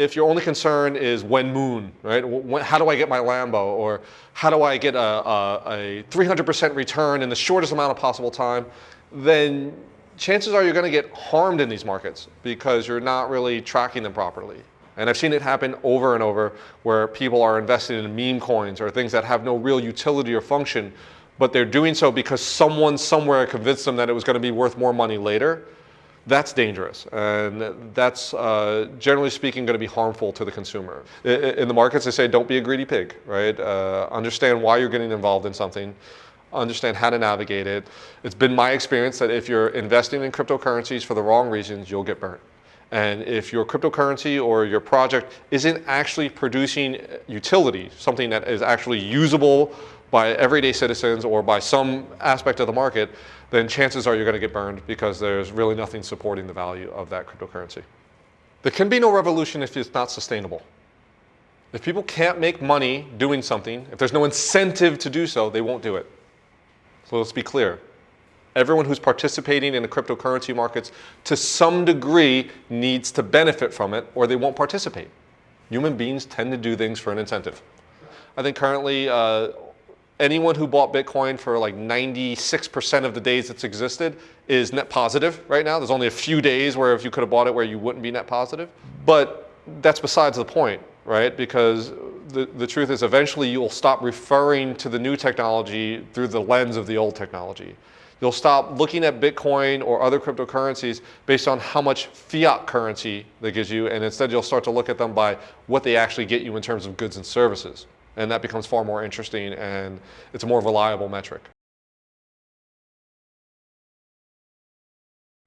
If your only concern is when moon, right? When, how do I get my Lambo? Or how do I get a, a, a 300% return in the shortest amount of possible time? Then chances are you're going to get harmed in these markets because you're not really tracking them properly. And I've seen it happen over and over where people are investing in meme coins or things that have no real utility or function, but they're doing so because someone somewhere convinced them that it was going to be worth more money later that's dangerous. And that's, uh, generally speaking, going to be harmful to the consumer. In the markets, they say, don't be a greedy pig, right? Uh, understand why you're getting involved in something. Understand how to navigate it. It's been my experience that if you're investing in cryptocurrencies for the wrong reasons, you'll get burnt. And if your cryptocurrency or your project isn't actually producing utility, something that is actually usable by everyday citizens or by some aspect of the market, then chances are you're going to get burned because there's really nothing supporting the value of that cryptocurrency. There can be no revolution if it's not sustainable. If people can't make money doing something, if there's no incentive to do so, they won't do it. So let's be clear. Everyone who's participating in the cryptocurrency markets to some degree needs to benefit from it or they won't participate. Human beings tend to do things for an incentive. I think currently uh, anyone who bought Bitcoin for like 96% of the days it's existed is net positive right now. There's only a few days where if you could have bought it where you wouldn't be net positive. But that's besides the point, right? Because the, the truth is eventually you'll stop referring to the new technology through the lens of the old technology. You'll stop looking at Bitcoin or other cryptocurrencies based on how much fiat currency they gives you, and instead you'll start to look at them by what they actually get you in terms of goods and services. And that becomes far more interesting and it's a more reliable metric.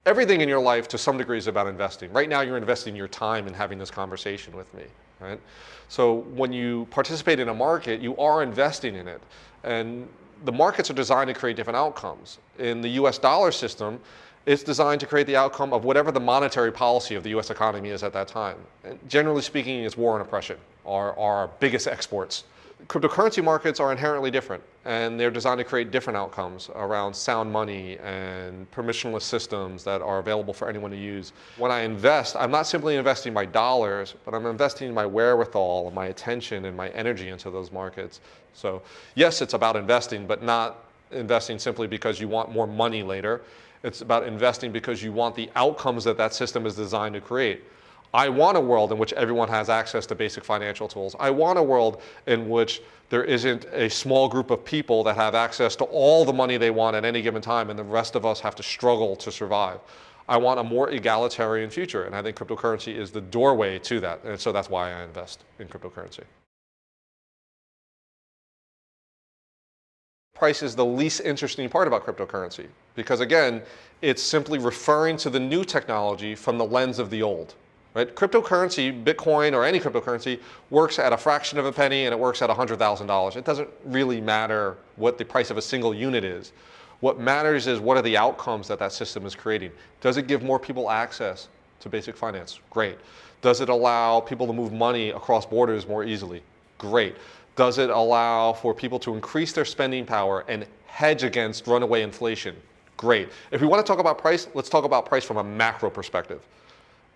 Everything in your life to some degree is about investing. Right now you're investing your time in having this conversation with me. Right? So when you participate in a market, you are investing in it. And the markets are designed to create different outcomes. In the US dollar system, it's designed to create the outcome of whatever the monetary policy of the US economy is at that time. And generally speaking, it's war and oppression are our biggest exports cryptocurrency markets are inherently different and they're designed to create different outcomes around sound money and permissionless systems that are available for anyone to use. When I invest, I'm not simply investing my dollars, but I'm investing my wherewithal, my attention, and my energy into those markets. So yes, it's about investing, but not investing simply because you want more money later. It's about investing because you want the outcomes that that system is designed to create. I want a world in which everyone has access to basic financial tools. I want a world in which there isn't a small group of people that have access to all the money they want at any given time and the rest of us have to struggle to survive. I want a more egalitarian future and I think cryptocurrency is the doorway to that and so that's why I invest in cryptocurrency. Price is the least interesting part about cryptocurrency because again, it's simply referring to the new technology from the lens of the old. Right? Cryptocurrency, Bitcoin or any cryptocurrency works at a fraction of a penny and it works at $100,000. It doesn't really matter what the price of a single unit is. What matters is what are the outcomes that that system is creating. Does it give more people access to basic finance? Great. Does it allow people to move money across borders more easily? Great. Does it allow for people to increase their spending power and hedge against runaway inflation? Great. If we want to talk about price, let's talk about price from a macro perspective.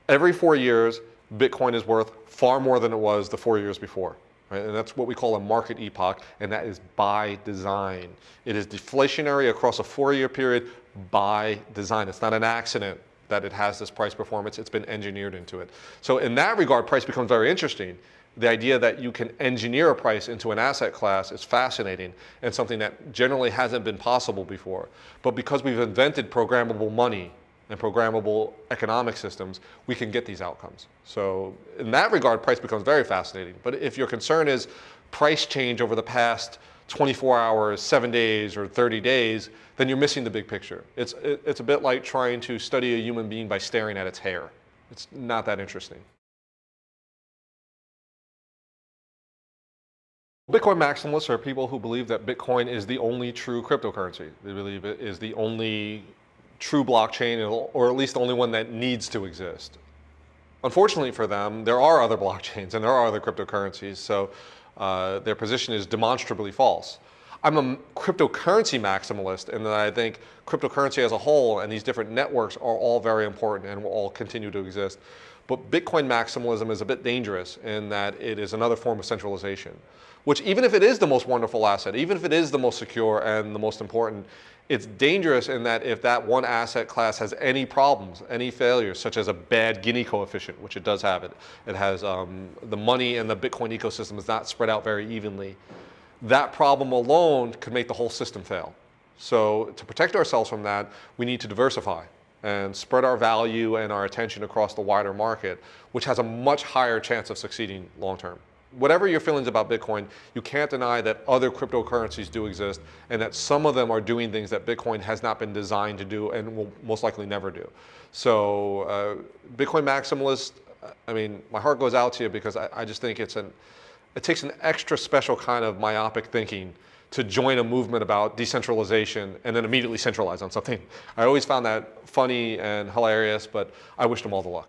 Every four years, Bitcoin is worth far more than it was the four years before. Right? And that's what we call a market epoch, and that is by design. It is deflationary across a four-year period by design. It's not an accident that it has this price performance. It's been engineered into it. So in that regard, price becomes very interesting. The idea that you can engineer a price into an asset class is fascinating and something that generally hasn't been possible before. But because we've invented programmable money and programmable economic systems, we can get these outcomes. So in that regard, price becomes very fascinating. But if your concern is price change over the past 24 hours, seven days, or 30 days, then you're missing the big picture. It's, it's a bit like trying to study a human being by staring at its hair. It's not that interesting. Bitcoin maximalists are people who believe that Bitcoin is the only true cryptocurrency. They believe it is the only true blockchain, or at least the only one that needs to exist. Unfortunately for them, there are other blockchains and there are other cryptocurrencies, so uh, their position is demonstrably false. I'm a cryptocurrency maximalist in that I think cryptocurrency as a whole and these different networks are all very important and will all continue to exist. But Bitcoin maximalism is a bit dangerous in that it is another form of centralization, which even if it is the most wonderful asset, even if it is the most secure and the most important, it's dangerous in that if that one asset class has any problems, any failures, such as a bad Gini coefficient, which it does have, it, it has um, the money and the Bitcoin ecosystem is not spread out very evenly. That problem alone could make the whole system fail. So to protect ourselves from that, we need to diversify and spread our value and our attention across the wider market, which has a much higher chance of succeeding long term. Whatever your feelings about Bitcoin, you can't deny that other cryptocurrencies do exist and that some of them are doing things that Bitcoin has not been designed to do and will most likely never do. So uh, Bitcoin maximalist, I mean, my heart goes out to you because I, I just think it's an, it takes an extra special kind of myopic thinking to join a movement about decentralization and then immediately centralize on something. I always found that funny and hilarious, but I wish them all the luck.